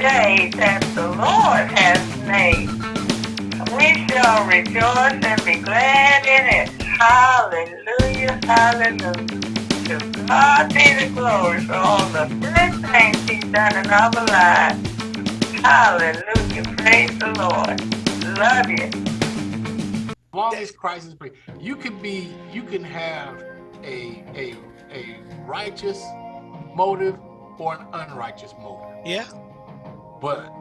day that the Lord has made. We shall rejoice and be glad in it. Hallelujah, hallelujah. To God be the glory for all the good things he's done in our lives. Hallelujah, praise the Lord. Love you. As long as Christ is free, you can be, you can have a a a righteous motive or an unrighteous motive. Yeah. But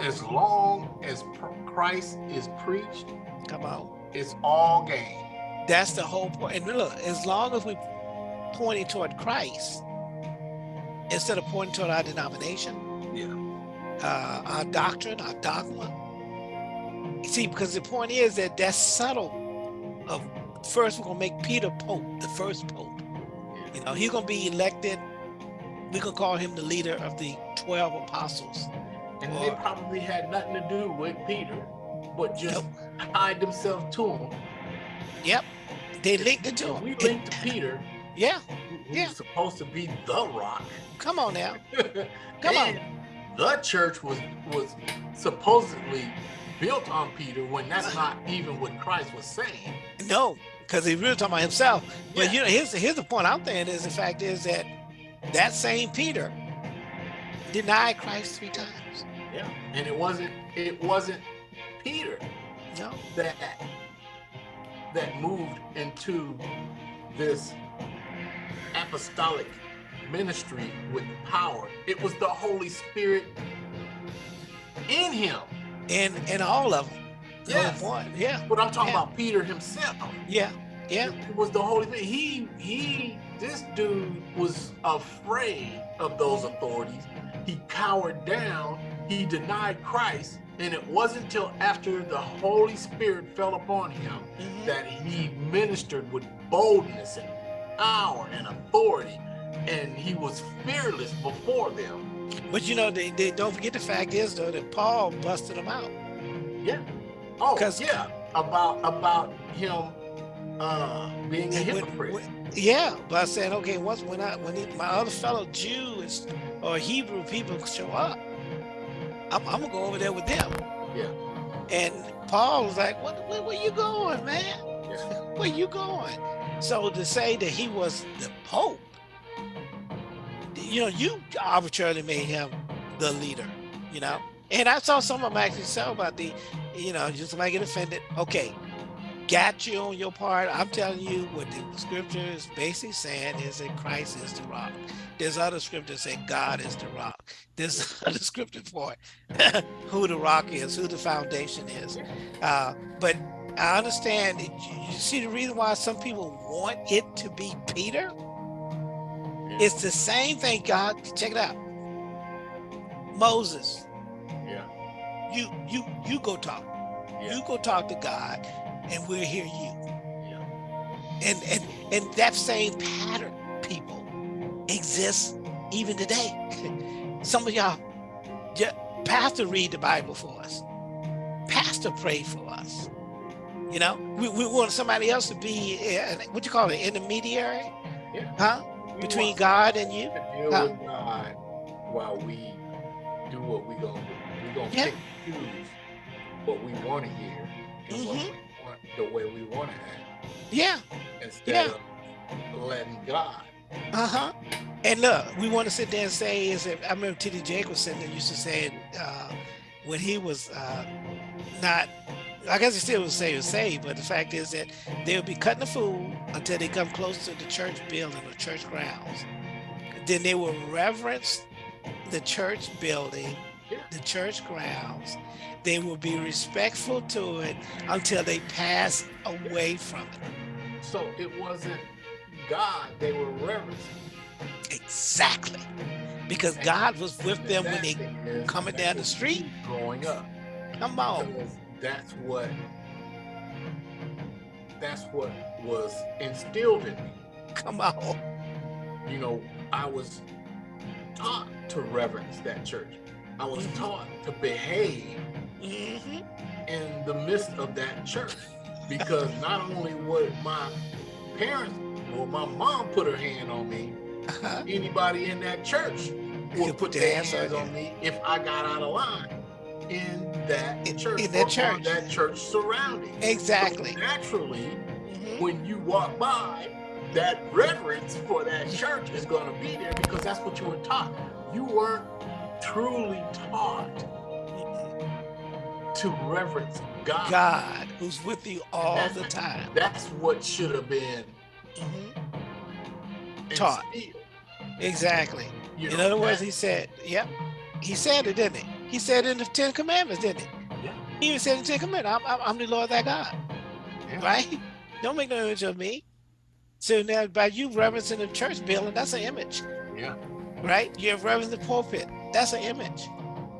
as long as Christ is preached, come on, it's all gain. That's the whole point. And look, as long as we pointing toward Christ instead of pointing toward our denomination, yeah, uh, our doctrine, our dogma. See, because the point is that that's subtle. Of first, we're gonna make Peter Pope, the first Pope. You know, he's gonna be elected. We could call him the leader of the twelve apostles. And or, they probably had nothing to do with Peter, but just yep. tied themselves to him. Yep, they linked it to him. We linked to Peter. Yeah, who's yeah. supposed to be the rock. Come on now. Come on. The church was was supposedly built on Peter when that's not even what Christ was saying. No, because he really talking about himself. But yeah. you know, here's here's the point I'm saying is the fact is that that same Peter denied Christ three times. Yeah, and it wasn't it wasn't Peter. No. That that moved into this apostolic ministry with power. It was the Holy Spirit in him. In in all of them. Yes. One. Yeah. But I'm talking yeah. about Peter himself. Yeah. Yeah. It was the Holy Spirit. He he this dude was afraid of those authorities. He cowered down. He denied Christ. And it wasn't until after the Holy Spirit fell upon him mm -hmm. that he ministered with boldness and power and authority. And he was fearless before them. But you know, they, they don't forget the fact is though that Paul busted them out. Yeah. Oh, yeah. About about him uh, being a hypocrite. When, when, yeah, but I said, okay, once when I when he, my other fellow Jews or Hebrew people show up, I'm, I'm, gonna go over there with them. Yeah. And Paul was like, what, where, where you going, man? Yeah. where you going? So to say that he was the Pope, you know, you arbitrarily made him the leader, you know? And I saw some of them actually say about the, you know, just might get offended. Okay, got you on your part. I'm telling you what the scripture is basically saying is that Christ is the rock. There's other scriptures say God is the rock. There's other scripture for it, who the rock is, who the foundation is. Uh, but I understand, you see the reason why some people want it to be Peter? It's the same thing, God, check it out. Moses. Yeah. You you you go talk. Yeah. You go talk to God and we'll hear you. And and and that same pattern, people, exists even today. Some of y'all, pastor read the Bible for us. Pastor pray for us. You know, we, we want somebody else to be, uh, what you call it, intermediary? Yeah. Huh? We Between God and you? Deal huh? with God while we do what we gonna do. We gonna yeah. pick choose what we want to hear and mm -hmm. what mm-hmm. we the way we want to act. Yeah. Instead yeah. of letting God. Uh-huh. And look, we want to sit there and say is if I remember T.D. Jakes was sitting there used to say uh, when he was uh, not I guess he still would say was saved, but the fact is that they'll be cutting the food until they come close to the church building or church grounds. Then they will reverence the church building, the church grounds, they will be respectful to it until they pass away from it. So it wasn't God they were reverencing. Exactly. Because and God was with them when they coming down the street. Growing up. Come on. Because that's what that's what was instilled in me. Come on. You know, I was taught to reverence that church. I was mm-hmm. taught to behave mm -hmm. in the midst of that church. Because not only would my parents or my mom put her hand on me, uh -huh. anybody in that church would put their hands on me if I got out of line in that In- church, in that church. that church surrounding. Exactly. So naturally, Mhm. when you walk by, that reverence for that church is going to be there because that's what you were taught. You weren't truly taught to reverence God. God, who's with you all That's- the time. That's what should have been Mhm. Taught. instilled, Exactly. you In know, other words, he said, yep. He said it, didn't he? He said in the Ten Commandments, didn't he? Yeah. He even said in the Ten Commandments, I'm, I'm, I'm the Lord thy God, yeah. right? Don't make no image of me. So now by you reverencing the church building, that's an image, Yeah. right? You have reverence the pulpit, that's an image.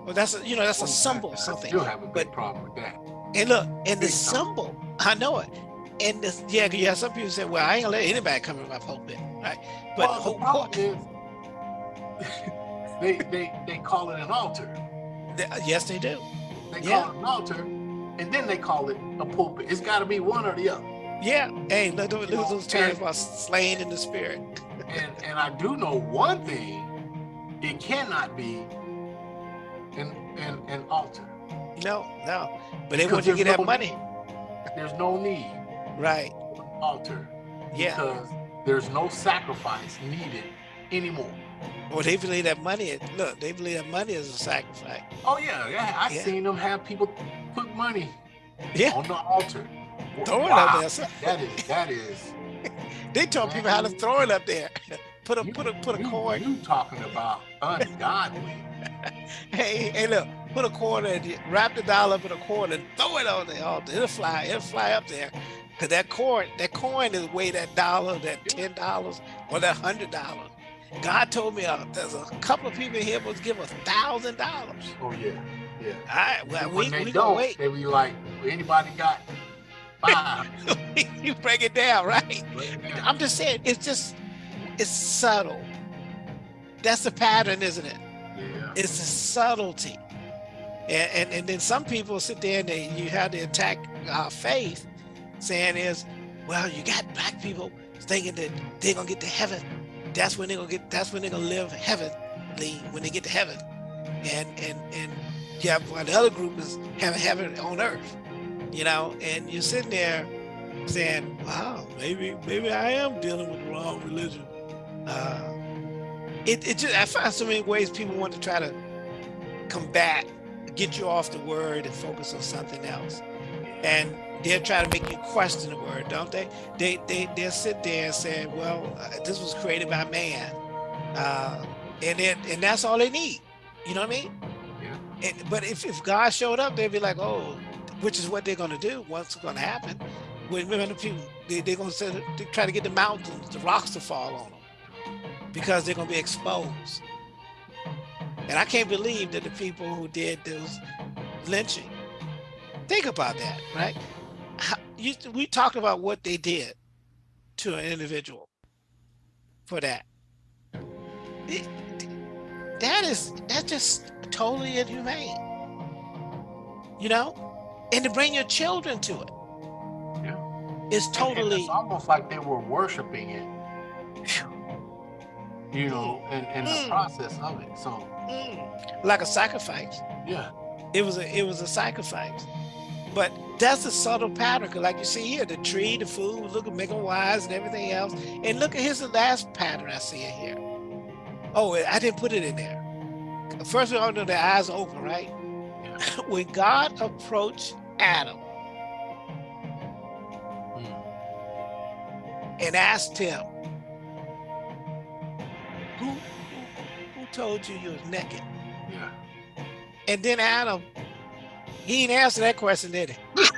Well, that's a, you know, that's a symbol, I something. still have a big But- problem with that. And look, and the symbol, I know it. And this, yeah, yeah, some people say, well, I ain't gonna let anybody come in my pulpit, right? But well, the problem is, they they they call it an altar. th- yes, they do. They Yeah. call it an altar, and then they call it a pulpit. It's got to be one or the other. Yeah. Hey, look, look, look those terms about slain in the spirit. And and I do know one thing: it cannot be an an, an altar. No, no. But they want you to get there's that no money. There's no need Right. altar Yeah. because there's no sacrifice needed anymore. Well, they believe that money. Look, they believe that money is a sacrifice. Oh yeah, yeah. I Yeah. seen them have people put money Yeah. on the altar. Throw it up there. son. That is that is. They told people how to throw it up there. Put a You- put a put a you, coin. You talking about ungodly? Hey, hey, look, put a quarter and wrap the dollar up in a quarter and throw it on the altar. It'll fly, it'll fly up there. Cause that coin, that coin is weigh that dollar, that ten dollars, or that hundred dollars. God told me uh, there's a couple of people here was give a thousand dollars. Oh yeah, yeah. All right, well, And we, when they we don't, wait. they be like, anybody got five? you break it down, right? It down. I'm just saying, it's just, it's subtle. That's the pattern, isn't it? yeah. It's the subtlety. And, and, and then some people sit there and they, you have to attack our faith, saying is, well, you got black people thinking that they're gonna get to heaven. That's when they're gonna get. That's when they're gonna live heavenly when they get to heaven. And and and yeah, while the other group is having heaven on earth, you know. And you're sitting there saying, wow, maybe maybe I am dealing with the wrong religion. Uh, it, it just I find so many ways people want to try to combat, get you off the word and focus on something else. And they'll try to make you question the word, don't they? They they they'll sit there and say, well, uh, this was created by man, uh, and then and that's all they need. You know what I mean? Yeah. And, but if, if God showed up, they'd be like, oh, which is what they're going to do. What's going to happen? When when the people they, they're going to try to get the mountains, the rocks to fall on them because they're going to be exposed. And I can't believe that the people who did those lynching. Think about that, right? How, you, we talked about what they did to an individual for that. It- that is that's just totally inhumane. You know, and to bring your children to it, Yeah. and totally it's almost like they were worshiping it. You know, in, in the Mm. process of it. So mm, like a sacrifice. yeah. It was a it was a sacrifice. But that's a subtle pattern, 'cause like you see here, the tree, the food, look at them wise and everything else. And look at here's the last pattern I see it here. Oh, I didn't put it in there. First we all know their eyes open, right? when God approached Adam Mm. and asked him, who, who, who told you you was naked? Yeah. And then Adam, he didn't answer that question, did he?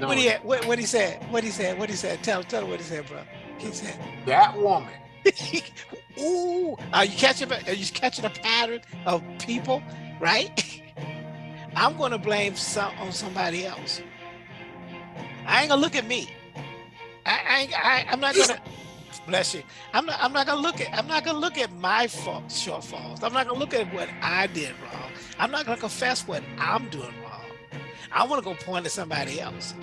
No, What he what, what he said? What he said? What he said? Tell tell him what he said, bro. He said, that woman. "Ooh, are you catching? a- Are you catching a pattern of people? Right? I'm gonna blame some on somebody else. I ain't gonna look at me. I, I, ain't, I I'm not gonna bless you. I'm not. I'm not gonna look at. I'm not gonna look at my fault, shortfalls. I'm not gonna look at what I did wrong. I'm not gonna confess what I'm doing wrong. I want to go point at somebody else.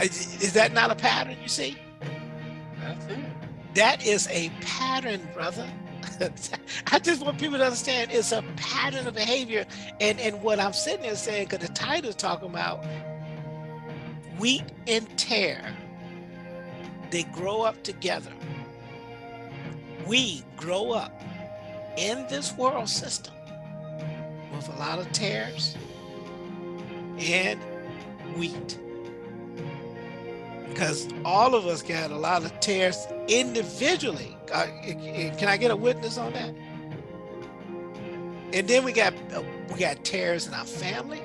Is, is that not a pattern? You see, That's it. that is a pattern, brother. I just want people to understand it's a pattern of behavior. And, and what I'm sitting there saying, because the title is talking about wheat and tare, they grow up together. We grow up in this world system with a lot of tares and wheat because all of us got a lot of tares individually. Uh, can I get a witness on that? And then we got we got tares in our family,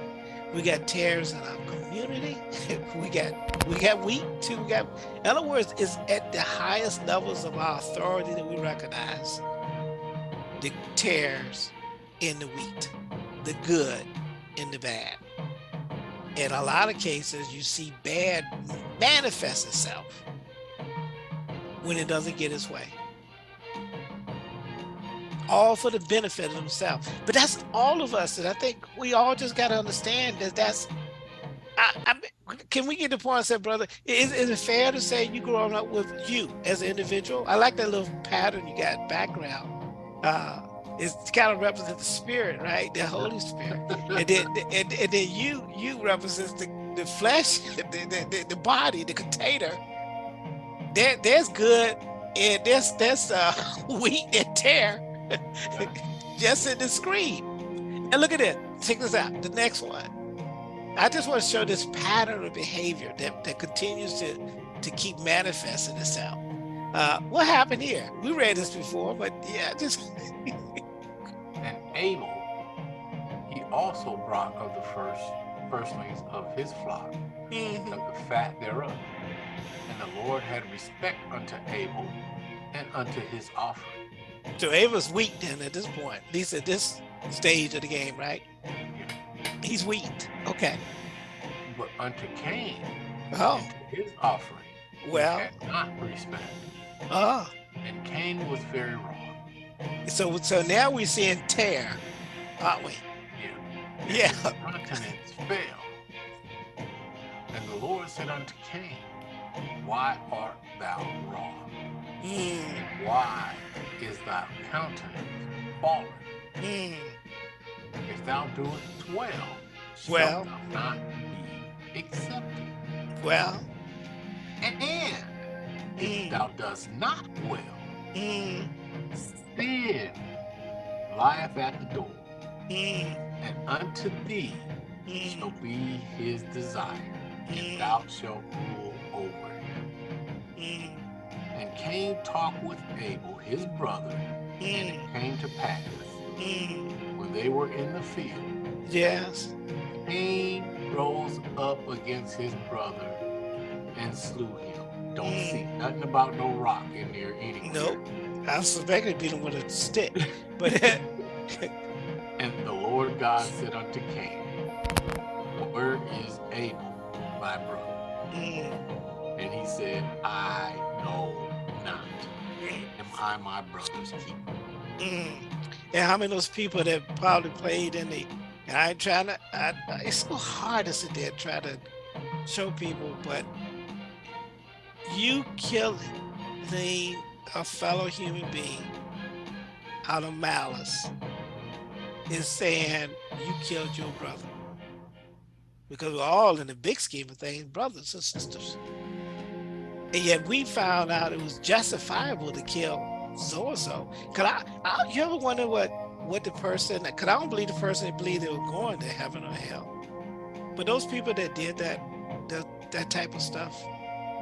we got tares in our community, we got we got wheat too. We got, in other words, it's at the highest levels of our authority that we recognize the tares in the wheat, the good in the bad in a lot of cases, you see bad manifest itself when it doesn't get its way. All for the benefit of themselves. But that's all of us. And I think we all just got to understand that that's, I, I, can we get the point I said, brother, is, is it fair to say you growing up with you as an individual? I like that little pattern you got background. Uh, it's kind of represent the spirit, right? The Holy Spirit. and then and, and then you you represent the, the flesh, the, the, the body, the container. There, there's good and there's there's uh, wheat and tare just in the screen. And look at it. Check this out. The next one. I just want to show this pattern of behavior that, that continues to, to keep manifesting itself. Uh, what happened here? We read this before, but yeah, just and Abel he also brought of the first firstlings of his flock, mm -hmm. of the fat thereof. And the Lord had respect unto Abel and unto his offering. So Abel's weak then at this point, at least at this stage of the game, right? He's weak. Okay. But unto Cain, oh. his offering, well, not respect. Oh. And Cain was very wrong. So so now we're seeing tare, aren't we? Yeah. Yeah. Continents fell. And the Lord said unto Cain, Why art thou wrong? Mm. Why is thy countenance fallen? Mm. If thou doest well, well, thou not be accepted. Well, and if mm. thou dost not well, mm sin lieth at the door, mm. and unto thee shall be his desire, and thou shalt rule over. And Cain talked with Abel, his brother, and it mm. came to pass, mm. when they were in the field, yes, Cain rose up against his brother and slew him. Don't see nothing about no rock in there anywhere. Nope. I suspect he beat him with a stick. But and the Lord God said unto Cain, Where is Abel, my brother? Mm. And he said, I know not. Am I my brother's keeper? Mm. And how many of those people that probably played in the and I trying to I, it's so hard to sit there and try to show people, but you killing a fellow human being out of malice is saying you killed your brother. Because we're all in the big scheme of things, brothers and sisters. And yet we found out it was justifiable to kill so-and-so. Cause I, I, you ever wonder what, what the person, cause I don't believe the person believed they were going to heaven or hell. But those people that did that, that, that type of stuff,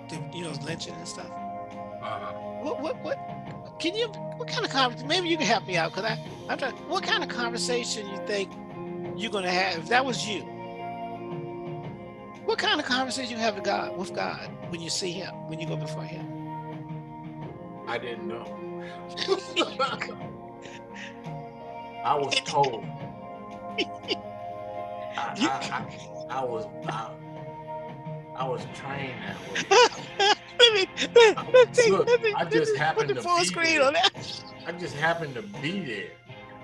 the, you know, lynching and stuff, uh-huh. What, what, what, can you, what kind of conversation, maybe you can help me out, because I, I'm trying, what kind of conversation you think you're going to have, if that was you, what kind of conversation you have with God, with God when you see him, when you go before him? I didn't know. I was told. I, I, I, I was I, I was trained that way. let me, let, let take, Look, let me, I just happened to full be screen there. on that. I just happened to be there.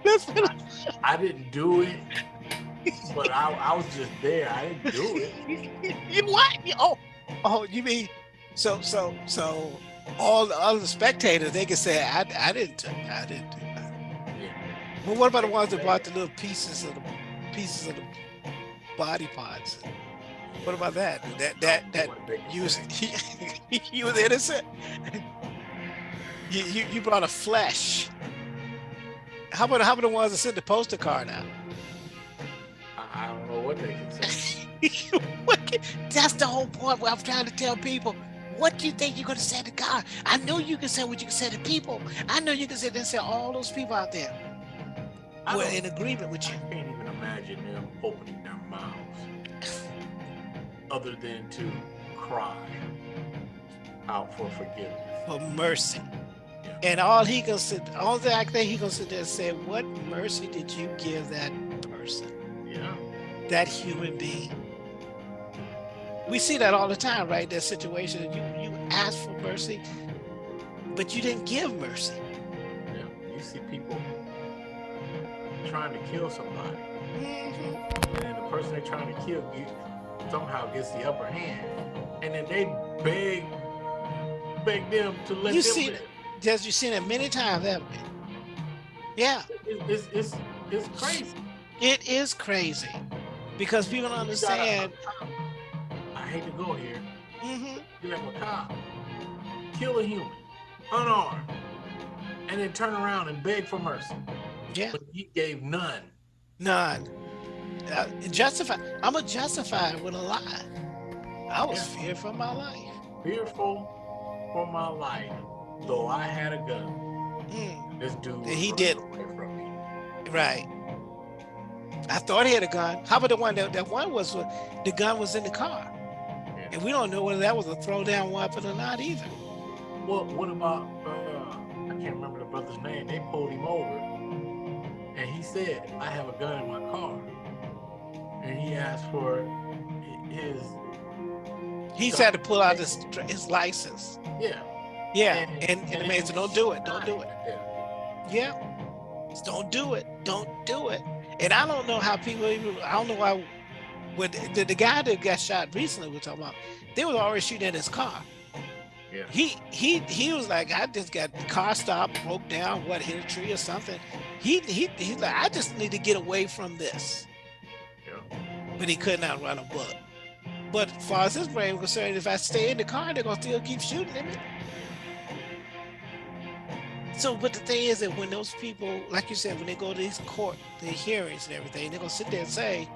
Let's I, I didn't do it, but I, I was just there. I didn't do it. you what? Oh, oh, you mean so so so all the other spectators they can say I I didn't I didn't do I Yeah. Well, what about the ones that brought the little pieces of the pieces of the body parts? What about that? That oh, that that you was you was innocent. You, you you brought a flesh. How about how about the ones that sent the poster card out? I, don't know what they can say. That's the whole point. What I'm trying to tell people. What do you think you're gonna say to God? I know you can say what you can say to people. I know you can sit there and say all those people out there I were in agreement with you. I can't even imagine them opening their mouths other than to cry out for forgiveness. for mercy. Yeah. And all he can sit, all the I think he gonna sit there and say, what mercy did you give that person, Yeah. That human being? We see that all the time, right? That situation, you you ask for mercy, but you didn't give mercy. Yeah. You see people trying to kill somebody, Mhm. and the person they're trying to kill you somehow gets the upper hand, and then they beg beg them to let You them see. Just you've seen it many times, haven't you? Yeah, It- it's, it's, it's crazy. it is crazy because people don't understand. I hate to go here. Mhm. You have a cop kill a human, unarmed, and then turn around and beg for mercy. Yeah. But he gave none. None. Uh, justify. I'm gonna justify it with a lie. I was Yeah. feared for my life. Fearful for my life, though I had a gun. Mm, This dude was he did. away from me. right. I thought he had a gun. How about the one that that one was the gun was in the car, Yeah. and we don't know whether that was a throwdown weapon or not either. Well, what about uh, I can't remember the brother's name. They pulled him over, and he said, "I have a gun in my car," and he asked for hi- his He had to pull out his his license. yeah. Yeah, and, and the man said, "Don't do it. Don't do it." Yeah. Yeah. Don't do it. Don't do it. And I don't know how people even, I don't know why, when the, the guy that got shot recently, we're talking about, they was already shooting at his car. Yeah. He he he was like, I just got the car stopped, broke down, what hit a tree or something. He he he's like, I just need to get away from this. Yeah. But he could not run a book. But as far as his brain was concerned, if I stay in the car, they're gonna still keep shooting at me. So, but the thing is that when those people, like you said, when they go to these court, the hearings and everything, they're gonna sit there and say,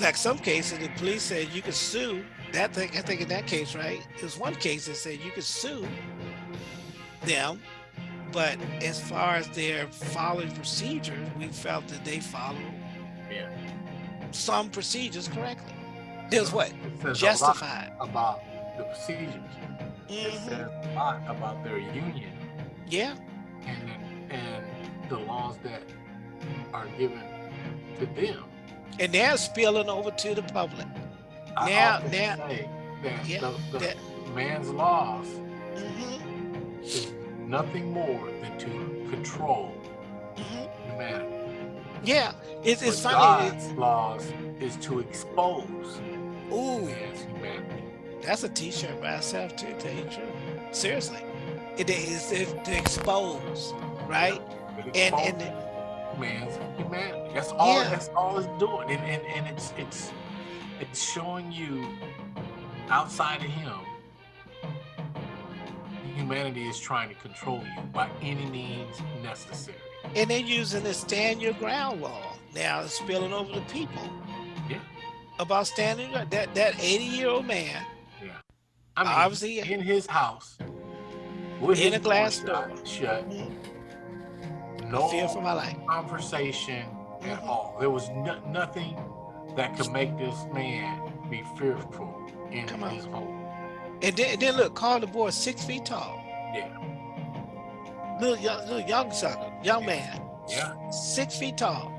like some cases, the police said you could sue. That thing, I think in that case, right? There's one case that said you could sue them, but as far as their following procedures, we felt that they followed Yeah. some procedures correctly. There's what It says a lot justified. about the procedures. It Mhm. says a lot about their union Yeah, and and the laws that are given to them. and they're spilling over to the public. I Now- now- that Yeah, the, the that- man's laws Mhm, is nothing more than to control mhm. humanity. Yeah, it's, it's funny. God's laws is to expose Ooh, man's humanity. That's a T-shirt by itself too. Tell you truth. Seriously, it is it's to expose, right? It And and man's humanity. That's all. Yeah. That's all it's doing, and, and and it's it's it's showing you outside of him. Humanity is trying to control you by any means necessary. and they're using the stand your ground law now. It's spilling over the people. Yeah. About standing that that 80 year old man I mean, Obviously, in his house, with In his a glass door shut, no fear for my life. conversation at Mhm. all. There was no, nothing that could make this man be fearful in Come on. his home. And then, and then look, call the boy six feet tall. Yeah. Little young, little young sucker, young man, Yeah. six feet tall.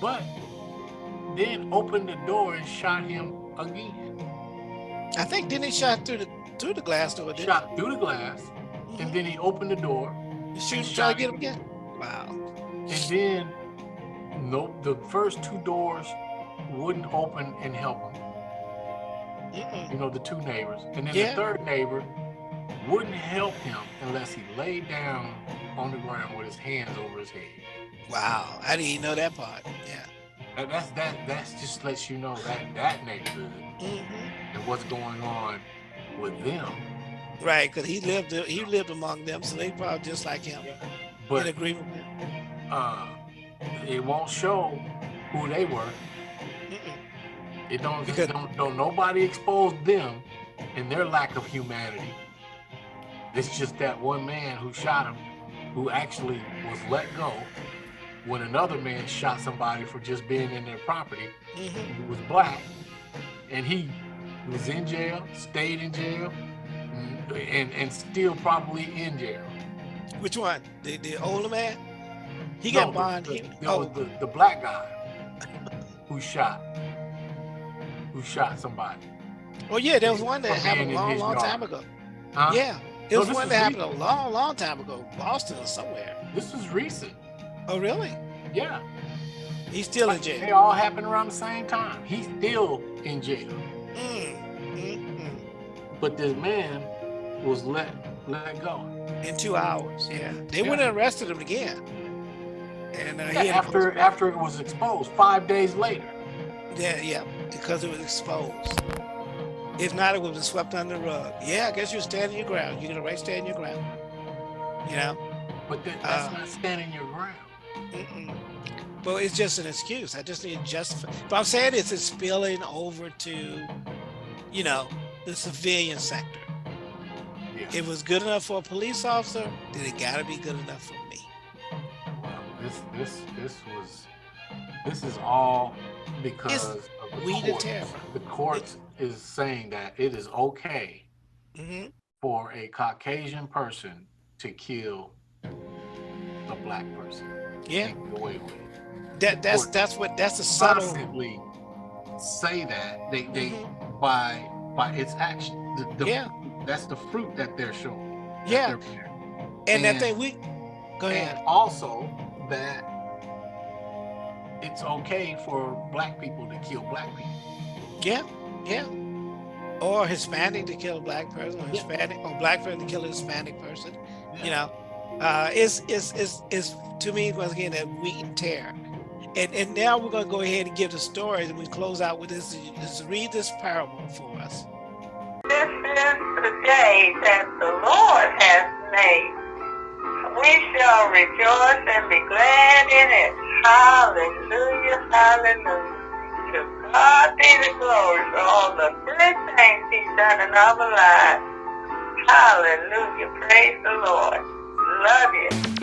But then opened the door and shot him again. I think then he shot through the through the glass door. Shot through the glass, he? and then he opened the door, You shoot and and try shot to get him again. Wow. and then no, the first two doors wouldn't open and help him. Mm-mm. You know, the two neighbors, and then Yeah. the third neighbor wouldn't help him unless he laid down on the ground with his hands over his head. Wow, I didn't even know that part. Yeah. And that's that. That's just lets you know that that neighborhood hmm and what's going on with them. Right, because he lived he lived among them, so they probably just like him in But agreement with him. uh, it won't show who they were. Mm-mm. It don't, Because- don't don't nobody expose them and their lack of humanity. It's just that one man who shot him, who actually was let go when another man shot somebody for just being in their property. Mhm. Who was black, and he was in jail, stayed in jail, mm, and and still probably in jail. Which one? The the older man? He No, got bond. The, He, the, oh, was the, the black guy who shot, who shot somebody. oh yeah, there was one that happened a long, long yard. time ago. Huh? Yeah, it No, was one that happened recent. a long, long time ago, Boston or somewhere. This was recent. Oh really? Yeah. He's still in jail. They all happened around the same time. He's still in jail. Mm. But this man was let let go. In two hours. Yeah, they Yeah. went and arrested him again. And uh, he Yeah, after post- after it was exposed, five days later. Yeah, yeah, because it was exposed. If not, it would have been swept under the rug. Yeah, I guess you're standing your ground. You're gonna right stand your ground. You know? But that, that's Uh, not standing your ground. Mm-mm. But it's just an excuse. I just need to justify. But I'm saying it's it's spilling over to, you know, the civilian sector. Yeah. If it was good enough for a police officer, then it got to be good enough for me. Well, this this this was this is all because of the courts. terror. The courts is saying that it is okay hmm for a Caucasian person to kill a black person. Yeah, away with it. that that's Court that's what that's a subtle. Say that they they Mhm. by by its action. The, the, Yeah, That's the fruit that they're showing. that Yeah. they're bearing. and that and- thing we go ahead. And also that it's okay for black people to kill black people. Yeah, yeah. Or Hispanic to kill a black person, or Yeah. Hispanic or black person to kill a Hispanic person. Yeah. You know, uh, it's it's it's it's to me once again that wheat and tare. And and now we're gonna go ahead and give the stories, and we close out with this. Just read this parable for us. This is the day that the Lord has made. We shall rejoice and be glad in it. Hallelujah, hallelujah. To God be the glory for all the good things He's done in our lives. Hallelujah, praise the Lord. Love you.